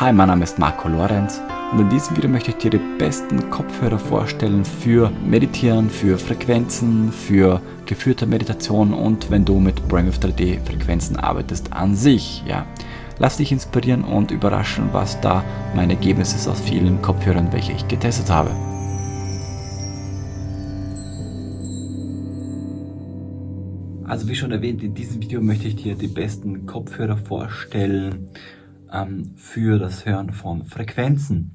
Hi, mein Name ist Marco Lorenz und in diesem Video möchte ich dir die besten Kopfhörer vorstellen für Meditieren, für Frequenzen, für geführte Meditation und wenn du mit Brainwave 3D Frequenzen arbeitest an sich. Ja. Lass dich inspirieren und überraschen, was da mein Ergebnis ist aus vielen Kopfhörern, welche ich getestet habe. Also wie schon erwähnt, in diesem Video möchte ich dir die besten Kopfhörer vorstellen ähm, für das Hören von Frequenzen.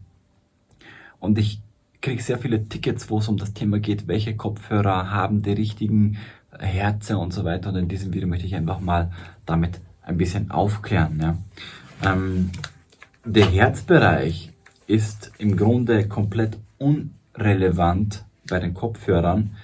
Und ich kriege sehr viele Tickets, wo es um das Thema geht, welche Kopfhörer haben die richtigen Herze und so weiter. Und in diesem Video möchte ich einfach mal damit ein bisschen aufklären. Ja. Ähm, der Herzbereich ist im Grunde komplett unrelevant bei den Kopfhörern,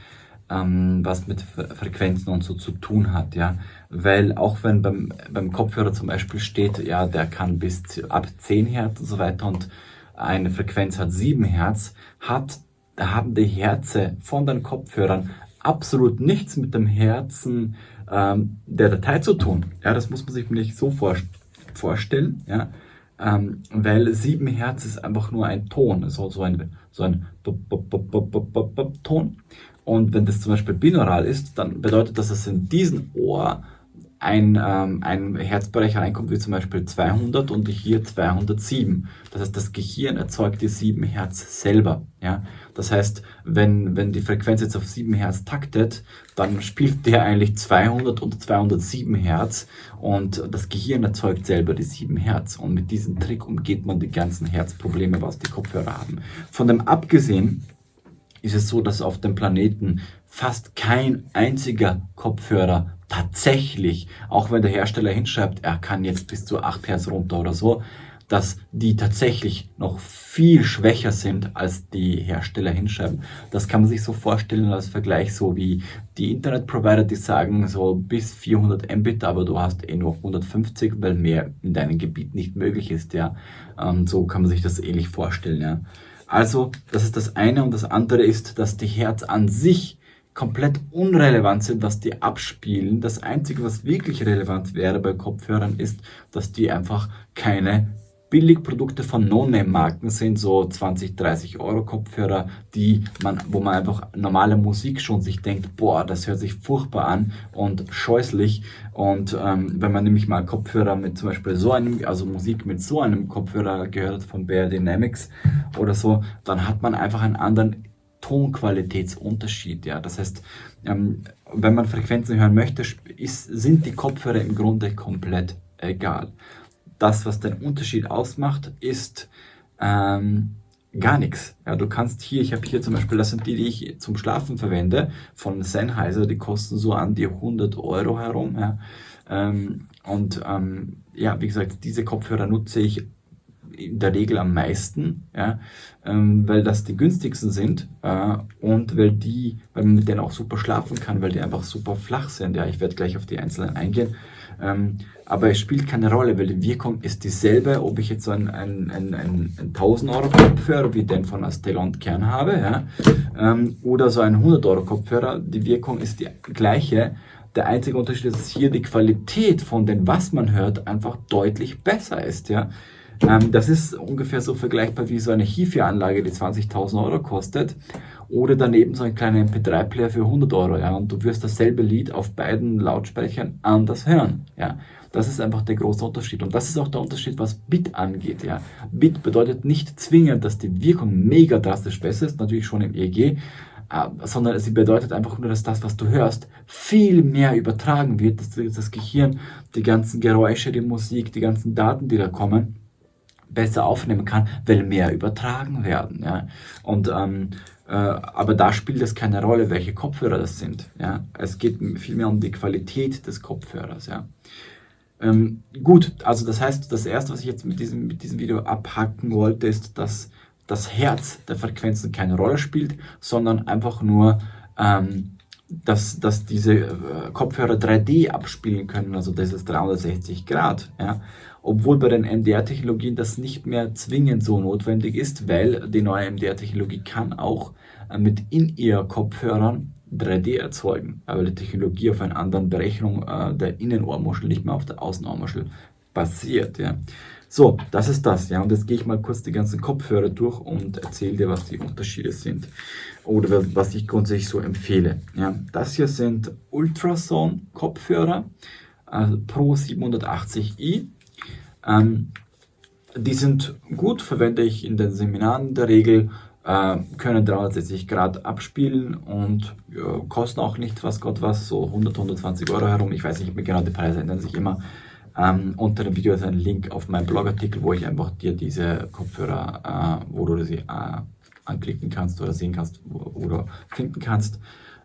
ähm, was mit Frequenzen und so zu tun hat, ja. Weil auch wenn beim, beim Kopfhörer zum Beispiel steht, ja, der kann bis ab 10 Hertz und so weiter und eine Frequenz hat 7 Hertz, hat, haben die Herze von den Kopfhörern absolut nichts mit dem Herzen ähm, der Datei zu tun. Ja, das muss man sich nicht so vor, vorstellen, ja. Ähm, weil 7 Hertz ist einfach nur ein Ton, so, so ein, so ein Ton. Und wenn das zum Beispiel binaural ist, dann bedeutet das, dass in diesem Ohr ein, ähm, ein Herzbereich reinkommt, wie zum Beispiel 200 und hier 207. Das heißt, das Gehirn erzeugt die 7 Hertz selber. Ja? Das heißt, wenn, wenn die Frequenz jetzt auf 7 Hertz taktet, dann spielt der eigentlich 200 und 207 Hertz und das Gehirn erzeugt selber die 7 Hertz. Und mit diesem Trick umgeht man die ganzen Herzprobleme, was die Kopfhörer haben. Von dem abgesehen, ist es so, dass auf dem Planeten fast kein einziger Kopfhörer tatsächlich, auch wenn der Hersteller hinschreibt, er kann jetzt bis zu 8 Hertz runter oder so, dass die tatsächlich noch viel schwächer sind, als die Hersteller hinschreiben. Das kann man sich so vorstellen als Vergleich, so wie die Internetprovider, die sagen so bis 400 Mbit, aber du hast eh nur 150, weil mehr in deinem Gebiet nicht möglich ist. Ja, ähm, so kann man sich das ähnlich vorstellen. Ja. Also, das ist das eine und das andere ist, dass die Herz an sich komplett unrelevant sind, was die abspielen. Das Einzige, was wirklich relevant wäre bei Kopfhörern, ist, dass die einfach keine Billigprodukte von No-Name-Marken sind, so 20, 30 Euro Kopfhörer, die man, wo man einfach normale Musik schon sich denkt, boah, das hört sich furchtbar an und scheußlich. Und ähm, wenn man nämlich mal Kopfhörer mit zum Beispiel so einem, also Musik mit so einem Kopfhörer gehört von Bear Dynamics oder so, dann hat man einfach einen anderen Tonqualitätsunterschied. Ja, das heißt, ähm, wenn man Frequenzen hören möchte, ist, sind die Kopfhörer im Grunde komplett egal das, was den Unterschied ausmacht, ist ähm, gar nichts. Ja, du kannst hier, ich habe hier zum Beispiel, das sind die, die ich zum Schlafen verwende, von Sennheiser, die kosten so an die 100 Euro herum. Ja. Ähm, und ähm, ja, wie gesagt, diese Kopfhörer nutze ich in der Regel am meisten, ja, ähm, weil das die günstigsten sind äh, und weil die, weil man mit denen auch super schlafen kann, weil die einfach super flach sind. Ja, ich werde gleich auf die einzelnen eingehen. Ähm, aber es spielt keine Rolle, weil die Wirkung ist dieselbe, ob ich jetzt so einen, einen, einen, einen 1000 Euro Kopfhörer wie den von Astelon Kern habe, ja, ähm, oder so einen 100 Euro Kopfhörer, die Wirkung ist die gleiche. Der einzige Unterschied ist, dass hier die Qualität von dem, was man hört, einfach deutlich besser ist, ja. Ähm, das ist ungefähr so vergleichbar wie so eine HiFi-Anlage, die 20.000 Euro kostet. Oder daneben so ein kleiner MP3-Player für 100 Euro. Ja, und du wirst dasselbe Lied auf beiden Lautsprechern anders hören. Ja, das ist einfach der große Unterschied. Und das ist auch der Unterschied, was Bit angeht. Ja, Bit bedeutet nicht zwingend, dass die Wirkung mega drastisch besser ist, natürlich schon im EEG, äh, sondern sie bedeutet einfach nur, dass das, was du hörst, viel mehr übertragen wird, dass das Gehirn die ganzen Geräusche, die Musik, die ganzen Daten, die da kommen, besser aufnehmen kann, weil mehr übertragen werden. Ja? Und ähm, äh, aber da spielt es keine Rolle, welche Kopfhörer das sind. Ja? Es geht vielmehr um die Qualität des Kopfhörers. Ja? Ähm, gut, also das heißt, das erste, was ich jetzt mit diesem, mit diesem Video abhacken wollte, ist, dass das Herz der Frequenzen keine Rolle spielt, sondern einfach nur ähm, dass, dass diese äh, Kopfhörer 3D abspielen können, also das ist 360 Grad. Ja. Obwohl bei den MDR-Technologien das nicht mehr zwingend so notwendig ist, weil die neue MDR-Technologie kann auch äh, mit In-Ear-Kopfhörern 3D erzeugen, weil die Technologie auf einer anderen Berechnung äh, der Innenohrmuschel, nicht mehr auf der Außenohrmuschel basiert. Ja. So, das ist das, ja. Und jetzt gehe ich mal kurz die ganzen Kopfhörer durch und erzähle dir, was die Unterschiede sind. Oder was ich grundsätzlich so empfehle. Ja. Das hier sind Ultrasound-Kopfhörer also Pro 780i. Ähm, die sind gut, verwende ich in den Seminaren in der Regel, äh, können 360 Grad abspielen und ja, kosten auch nicht, was Gott was, so 100, 120 Euro herum. Ich weiß nicht mehr genau, die Preise ändern sich immer. Ähm, unter dem Video ist ein Link auf meinen Blogartikel, wo ich einfach dir diese Kopfhörer, äh, wo du sie äh, anklicken kannst oder sehen kannst oder finden kannst.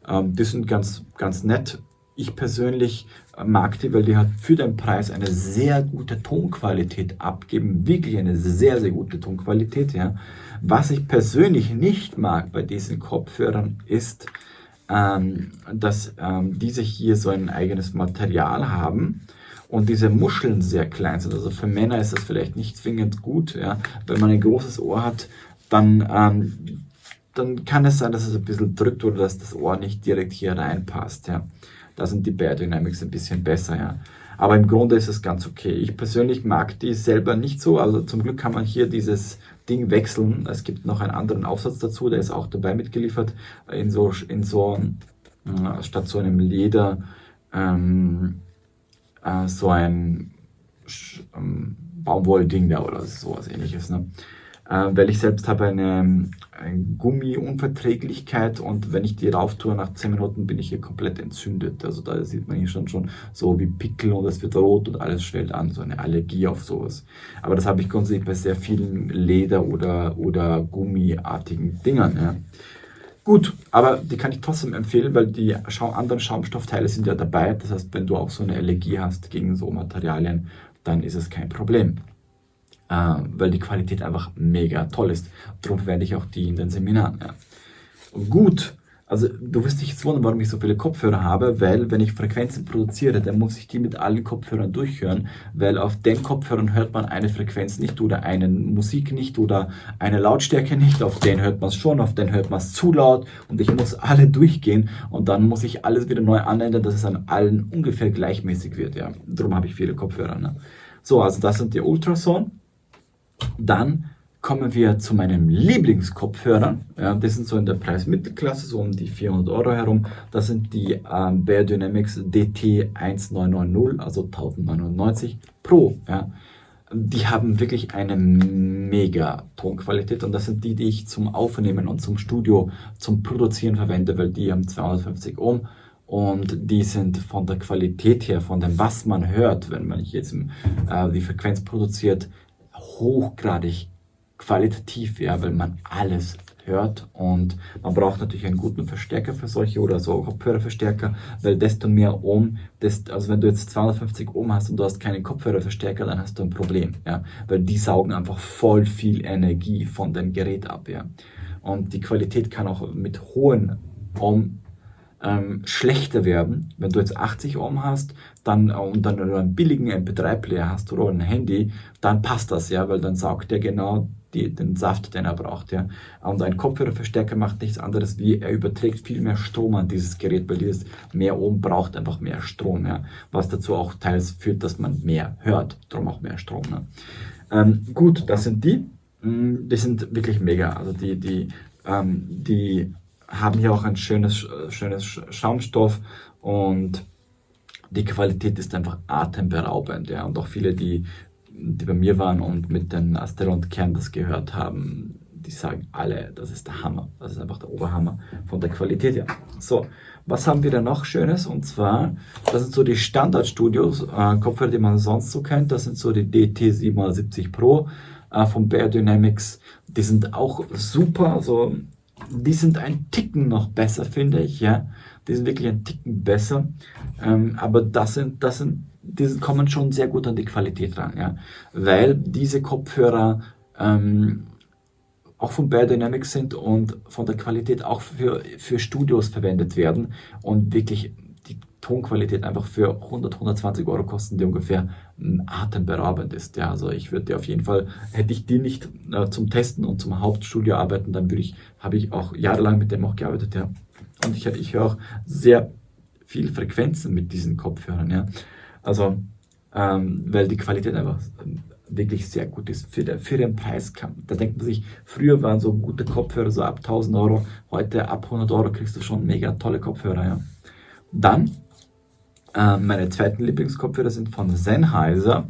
Ähm, die sind ganz, ganz nett. Ich persönlich mag die, weil die hat für den Preis eine sehr gute Tonqualität abgeben. Wirklich eine sehr, sehr gute Tonqualität. Ja. Was ich persönlich nicht mag bei diesen Kopfhörern ist, ähm, dass ähm, diese hier so ein eigenes Material haben und diese Muscheln sehr klein sind. Also für Männer ist das vielleicht nicht zwingend gut. Ja? Wenn man ein großes Ohr hat, dann, ähm, dann kann es sein, dass es ein bisschen drückt oder dass das Ohr nicht direkt hier reinpasst. Ja? Da sind die Bear Dynamics ein bisschen besser. Ja? Aber im Grunde ist es ganz okay. Ich persönlich mag die selber nicht so. Also zum Glück kann man hier dieses Ding wechseln. Es gibt noch einen anderen Aufsatz dazu, der ist auch dabei mitgeliefert. In so, in so äh, statt so einem Leder ähm, äh, so ein ähm, Baumwollding da oder sowas ähnliches. Ne? Äh, weil ich selbst habe eine, eine Gummiunverträglichkeit und wenn ich die rauf tue, nach 10 Minuten bin ich hier komplett entzündet. Also da sieht man hier schon, schon so wie Pickel und es wird rot und alles schwellt an, so eine Allergie auf sowas. Aber das habe ich grundsätzlich bei sehr vielen Leder- oder, oder Gummiartigen Dingern. Ja. Gut, aber die kann ich trotzdem empfehlen, weil die anderen Schaumstoffteile sind ja dabei. Das heißt, wenn du auch so eine Allergie hast gegen so Materialien, dann ist es kein Problem. Äh, weil die Qualität einfach mega toll ist. Darum verwende ich auch die in den Seminaren. Ja. Gut, also du wirst dich jetzt wundern, warum ich so viele Kopfhörer habe, weil wenn ich Frequenzen produziere, dann muss ich die mit allen Kopfhörern durchhören, weil auf den Kopfhörern hört man eine Frequenz nicht oder eine Musik nicht oder eine Lautstärke nicht, auf den hört man es schon, auf den hört man es zu laut und ich muss alle durchgehen und dann muss ich alles wieder neu anändern, dass es an allen ungefähr gleichmäßig wird. Ja. Darum habe ich viele Kopfhörer. Ne? So, also das sind die Ultrason. Dann kommen wir zu meinem Lieblingskopfhörern. Ja, das sind so in der Preismittelklasse, so um die 400 Euro herum. Das sind die ähm, Bear Dynamics DT1990, also 1099 Pro. Ja. Die haben wirklich eine mega Tonqualität und das sind die, die ich zum Aufnehmen und zum Studio, zum Produzieren verwende, weil die haben 250 Ohm und die sind von der Qualität her, von dem, was man hört, wenn man jetzt äh, die Frequenz produziert, hochgradig qualitativ, ja, weil man alles hört und man braucht natürlich einen guten Verstärker für solche oder so Kopfhörerverstärker, weil desto mehr Ohm, desto, also wenn du jetzt 250 Ohm hast und du hast keinen Kopfhörerverstärker, dann hast du ein Problem, ja, weil die saugen einfach voll viel Energie von dem Gerät ab, ja. Und die Qualität kann auch mit hohen Ohm ähm, schlechter werden. Wenn du jetzt 80 Ohm hast dann, und dann einen billigen MP3-Player hast oder ein Handy, dann passt das, ja, weil dann saugt der genau die, den Saft, den er braucht. Ja. Und ein Kopfhörerverstärker macht nichts anderes, wie er überträgt viel mehr Strom an dieses Gerät, weil dieses mehr Ohm braucht einfach mehr Strom, ja. was dazu auch teils führt, dass man mehr hört, darum auch mehr Strom. Ne. Ähm, gut, das sind die. Mm, die sind wirklich mega. Also die, die, ähm, die haben hier auch ein schönes, schönes Schaumstoff und die Qualität ist einfach atemberaubend. Ja. Und auch viele, die, die bei mir waren und mit den Asteroid Kern das gehört haben, die sagen alle, das ist der Hammer. Das ist einfach der Oberhammer von der Qualität her. So, was haben wir da noch Schönes? Und zwar, das sind so die Standardstudios, äh, Kopfhörer, die man sonst so kennt. Das sind so die DT770 Pro äh, von Bear Dynamics. Die sind auch super. Also die sind ein Ticken noch besser, finde ich, ja. Die sind wirklich ein Ticken besser. Ähm, aber das sind, das sind, die kommen schon sehr gut an die Qualität ran, ja. Weil diese Kopfhörer ähm, auch von Bear Dynamics sind und von der Qualität auch für, für Studios verwendet werden und wirklich Tonqualität einfach für 100, 120 Euro kosten, die ungefähr atemberaubend ist. Ja, also ich würde auf jeden Fall, hätte ich die nicht äh, zum Testen und zum Hauptstudio arbeiten, dann würde ich, habe ich auch jahrelang mit dem auch gearbeitet, ja. Und ich, ich höre auch sehr viel Frequenzen mit diesen Kopfhörern, ja. Also, ähm, weil die Qualität einfach wirklich sehr gut ist für, der, für den Preis. Da denkt man sich, früher waren so gute Kopfhörer so ab 1000 Euro, heute ab 100 Euro kriegst du schon mega tolle Kopfhörer. Ja. Dann, äh, meine zweiten Lieblingskopfhörer sind von Sennheiser.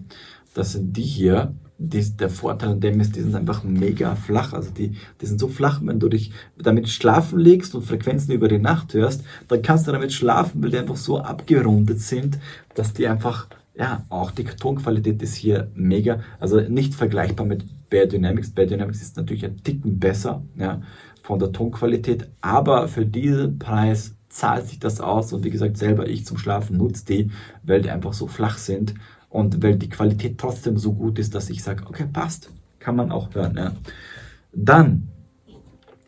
Das sind die hier. Die, der Vorteil an dem ist, die sind einfach mega flach. Also die, die sind so flach, wenn du dich damit schlafen legst und Frequenzen über die Nacht hörst, dann kannst du damit schlafen, weil die einfach so abgerundet sind, dass die einfach ja, auch die Tonqualität ist hier mega, also nicht vergleichbar mit Bear Dynamics. Bear Dynamics ist natürlich ein Ticken besser ja, von der Tonqualität, aber für diesen Preis zahlt sich das aus und wie gesagt, selber ich zum Schlafen nutze die, weil die einfach so flach sind und weil die Qualität trotzdem so gut ist, dass ich sage, okay, passt, kann man auch hören. Ja. Dann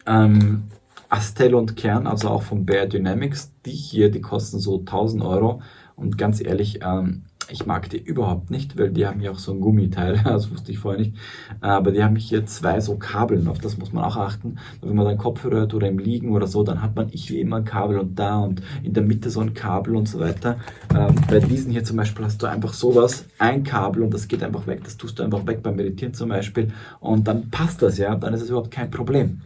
ähm, Astel und Kern, also auch von Bear Dynamics, die hier, die kosten so 1000 Euro und ganz ehrlich, ähm, ich mag die überhaupt nicht, weil die haben ja auch so ein Gummiteil, das wusste ich vorher nicht. Aber die haben hier zwei so Kabeln, auf das muss man auch achten. Wenn man dann Kopfhörer hört oder im Liegen oder so, dann hat man ich wie immer ein Kabel und da und in der Mitte so ein Kabel und so weiter. Ähm, bei diesen hier zum Beispiel hast du einfach sowas, ein Kabel und das geht einfach weg. Das tust du einfach weg beim Meditieren zum Beispiel und dann passt das ja, dann ist es überhaupt kein Problem.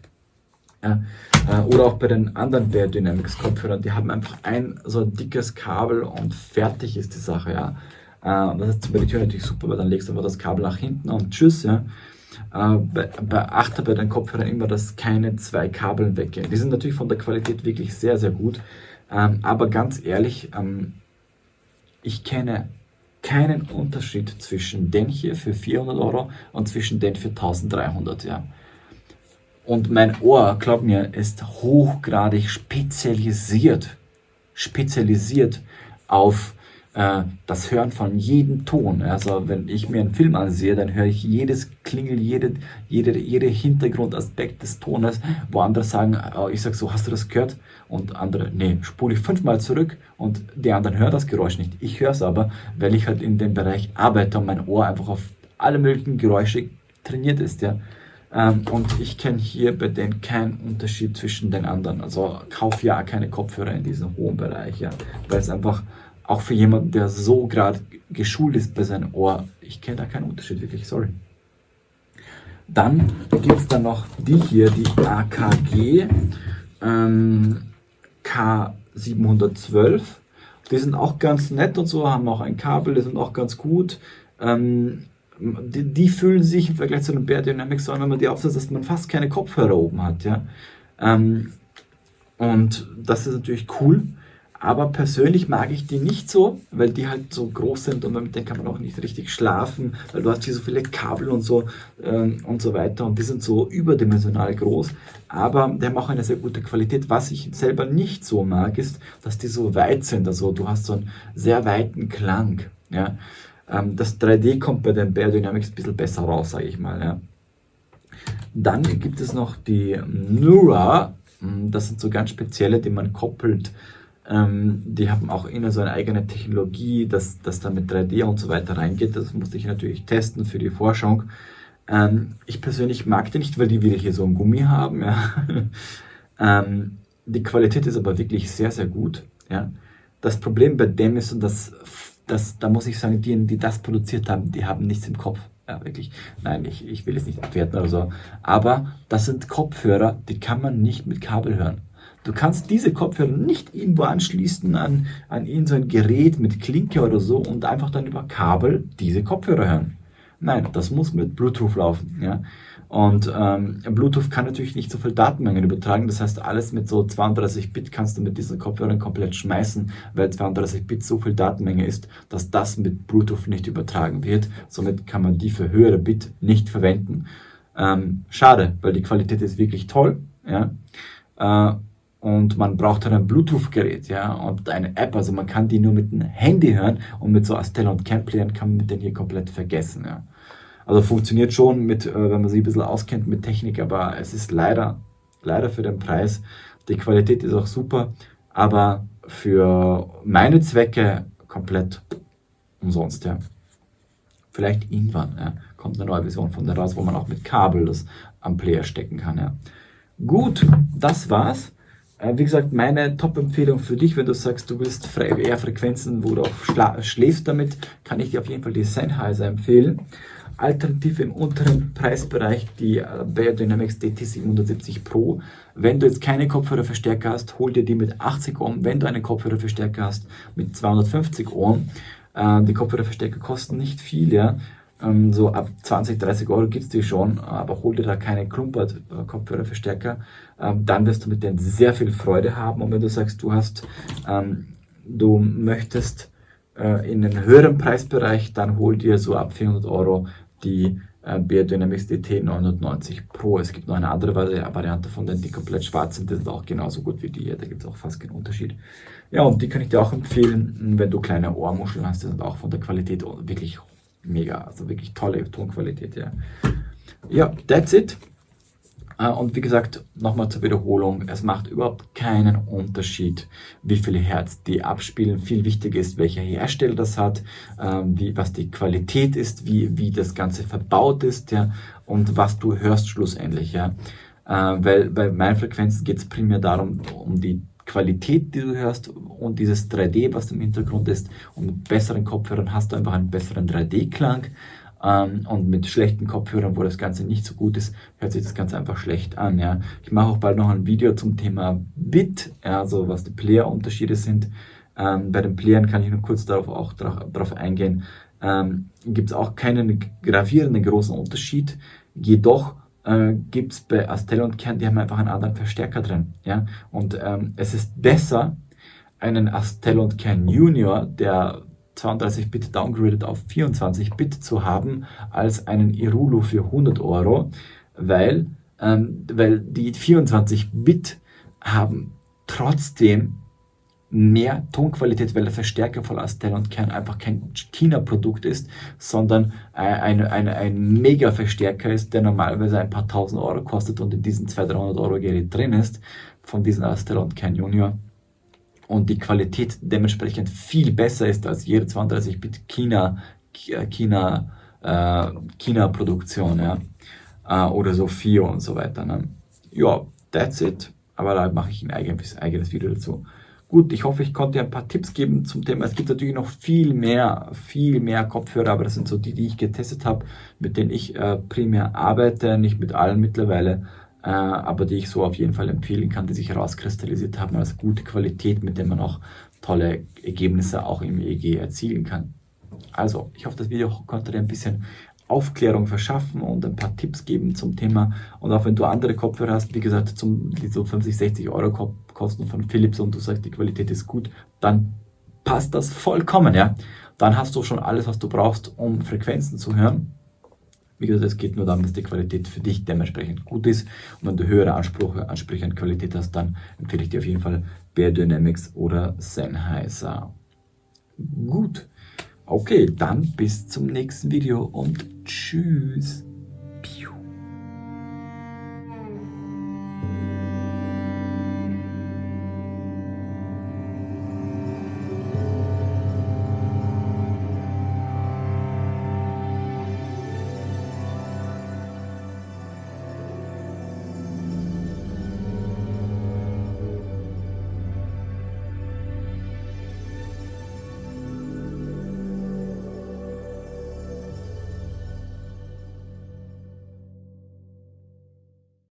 Äh, oder auch bei den anderen Bear Dynamics Kopfhörern, die haben einfach ein so ein dickes Kabel und fertig ist die Sache, ja. Äh, das ist bei der Tür natürlich super, weil dann legst du einfach das Kabel nach hinten und tschüss, ja. Äh, beachte bei deinen Kopfhörern immer, dass keine zwei Kabeln weggehen. Die sind natürlich von der Qualität wirklich sehr, sehr gut. Ähm, aber ganz ehrlich, ähm, ich kenne keinen Unterschied zwischen den hier für 400 Euro und zwischen den für 1300, ja. Und mein Ohr, glaub mir, ist hochgradig spezialisiert, spezialisiert auf äh, das Hören von jedem Ton. Also wenn ich mir einen Film ansehe, dann höre ich jedes Klingel, jede, jede, jede Hintergrundaspekt des Tones, wo andere sagen, oh, ich sage so, hast du das gehört? Und andere, nee, spule ich fünfmal zurück und die anderen hören das Geräusch nicht. Ich höre es aber, weil ich halt in dem Bereich arbeite und mein Ohr einfach auf alle möglichen Geräusche trainiert ist, ja. Ähm, und ich kenne hier bei denen keinen Unterschied zwischen den anderen. Also kauf ja keine Kopfhörer in diesem hohen Bereich, ja. Weil es einfach auch für jemanden, der so gerade geschult ist bei seinem Ohr, ich kenne da keinen Unterschied wirklich, sorry. Dann gibt es dann noch die hier, die AKG ähm, K712. Die sind auch ganz nett und so, haben auch ein Kabel, die sind auch ganz gut. Ähm, die, die, fühlen sich im Vergleich zu den Bear Dynamics an, wenn man die aufsetzt, dass man fast keine Kopfhörer oben hat. Ja? Ähm, und das ist natürlich cool. Aber persönlich mag ich die nicht so, weil die halt so groß sind und mit denen kann man auch nicht richtig schlafen, weil du hast hier so viele Kabel und so ähm, und so weiter und die sind so überdimensional groß. Aber die haben auch eine sehr gute Qualität. Was ich selber nicht so mag, ist, dass die so weit sind. Also du hast so einen sehr weiten Klang. Ja? Ähm, das 3D kommt bei den Bear Dynamics ein bisschen besser raus, sage ich mal. Ja. Dann gibt es noch die Nura. Hm, das sind so ganz spezielle, die man koppelt. Ähm, die haben auch immer so eine eigene Technologie, dass das dann mit 3D und so weiter reingeht. Das musste ich natürlich testen für die Forschung. Ähm, ich persönlich mag die nicht, weil die wieder hier so ein Gummi haben. Ja. die Qualität ist aber wirklich sehr, sehr gut. Ja. Das Problem bei dem ist, und das da muss ich sagen, die, die das produziert haben, die haben nichts im Kopf. Ja, wirklich. Nein, ich, ich will es nicht abwerten oder so. Aber das sind Kopfhörer, die kann man nicht mit Kabel hören. Du kannst diese Kopfhörer nicht irgendwo anschließen an, an irgendein Gerät mit Klinke oder so und einfach dann über Kabel diese Kopfhörer hören. Nein, das muss mit Bluetooth laufen. Ja? Und ähm, Bluetooth kann natürlich nicht so viel Datenmengen übertragen. Das heißt, alles mit so 32 Bit kannst du mit diesen Kopfhörern komplett schmeißen, weil 32 Bit so viel Datenmenge ist, dass das mit Bluetooth nicht übertragen wird. Somit kann man die für höhere Bit nicht verwenden. Ähm, schade, weil die Qualität ist wirklich toll. Ja? Äh, und man braucht dann ein Bluetooth-Gerät, ja, und eine App, also man kann die nur mit dem Handy hören und mit so Astella und Camp-Playern kann man denen hier komplett vergessen, ja. Also funktioniert schon mit, äh, wenn man sich ein bisschen auskennt mit Technik, aber es ist leider, leider für den Preis. Die Qualität ist auch super, aber für meine Zwecke komplett umsonst, ja. Vielleicht irgendwann, ja, kommt eine neue Version von der raus, wo man auch mit Kabel das am Player stecken kann, ja. Gut, das war's. Äh, wie gesagt, meine Top-Empfehlung für dich, wenn du sagst, du willst eher Frequenzen, wo du auch schläfst damit, kann ich dir auf jeden Fall die Sennheiser empfehlen. Alternative im unteren Preisbereich, die äh, Beyerdynamics DT770 Pro. Wenn du jetzt keine Kopfhörerverstärker hast, hol dir die mit 80 Ohm. Wenn du einen Kopfhörerverstärker hast mit 250 Ohm, äh, die Kopfhörerverstärker kosten nicht viel, ja. Ähm, so ab 20, 30 Euro gibt es die schon, aber hol dir da keine Klumpert-Kopfhörerverstärker. Ähm, dann wirst du mit denen sehr viel Freude haben. Und wenn du sagst, du hast, ähm, du möchtest äh, in den höheren Preisbereich, dann hol dir so ab 400 Euro die äh, Biodynamics DT 990 Pro. Es gibt noch eine andere Variante von denen, die komplett schwarz sind, die sind auch genauso gut wie die hier, da gibt es auch fast keinen Unterschied. Ja, und die kann ich dir auch empfehlen, wenn du kleine Ohrmuscheln hast, die sind auch von der Qualität wirklich mega, also wirklich tolle Tonqualität, ja. Ja, that's it. Äh, und wie gesagt, nochmal zur Wiederholung, es macht überhaupt keinen Unterschied, wie viele Hertz die abspielen. Viel wichtiger ist, welcher Hersteller das hat, ähm, wie, was die Qualität ist, wie, wie das Ganze verbaut ist ja, und was du hörst schlussendlich. Ja. Äh, weil bei meinen Frequenzen geht es primär darum, um die Qualität, die du hörst und dieses 3D, was im Hintergrund ist. Und mit besseren Kopfhörern hast du einfach einen besseren 3D-Klang. Ähm, und mit schlechten Kopfhörern, wo das Ganze nicht so gut ist, hört sich das Ganze einfach schlecht an. Ja. Ich mache auch bald noch ein Video zum Thema Bit, ja, also was die Player-Unterschiede sind. Ähm, bei den Playern kann ich nur kurz darauf auch darauf eingehen. Ähm, Gibt es auch keinen gravierenden großen Unterschied. Jedoch äh, gibt es bei Astell und Kern, die haben einfach einen anderen Verstärker drin. Ja? Und ähm, es ist besser, einen Astell und Kern Junior, der 32-Bit downgraded auf 24-Bit zu haben, als einen Irulu für 100 Euro, weil, ähm, weil die 24-Bit haben trotzdem mehr Tonqualität, weil der Verstärker von Astel und Kern einfach kein China-Produkt ist, sondern ein, ein, ein Mega-Verstärker ist, der normalerweise ein paar tausend Euro kostet und in diesem 200-300 Euro Gerät drin ist, von diesem Astel und Kern Junior und die Qualität dementsprechend viel besser ist als jede 32-Bit China, China, äh, China-Produktion, ja, äh, oder Sophia und so weiter. Ne? Ja, that's it. Aber da mache ich ein eigenes, eigenes Video dazu. Gut, ich hoffe, ich konnte dir ein paar Tipps geben zum Thema. Es gibt natürlich noch viel mehr, viel mehr Kopfhörer, aber das sind so die, die ich getestet habe, mit denen ich äh, primär arbeite, nicht mit allen mittlerweile äh, aber die ich so auf jeden Fall empfehlen kann, die sich herauskristallisiert haben als gute Qualität, mit der man auch tolle Ergebnisse auch im EEG erzielen kann. Also, ich hoffe, das Video konnte dir ein bisschen Aufklärung verschaffen und ein paar Tipps geben zum Thema. Und auch wenn du andere Kopfhörer hast, wie gesagt, zum, die so 50, 60 Euro kosten von Philips und du sagst, die Qualität ist gut, dann passt das vollkommen, ja. Dann hast du schon alles, was du brauchst, um Frequenzen zu hören. Wie gesagt, es geht nur darum, dass die Qualität für dich dementsprechend gut ist. Und wenn du höhere Ansprüche, Ansprüche an Qualität hast, dann empfehle ich dir auf jeden Fall Bear Dynamics oder Sennheiser. Gut. Okay, dann bis zum nächsten Video und tschüss.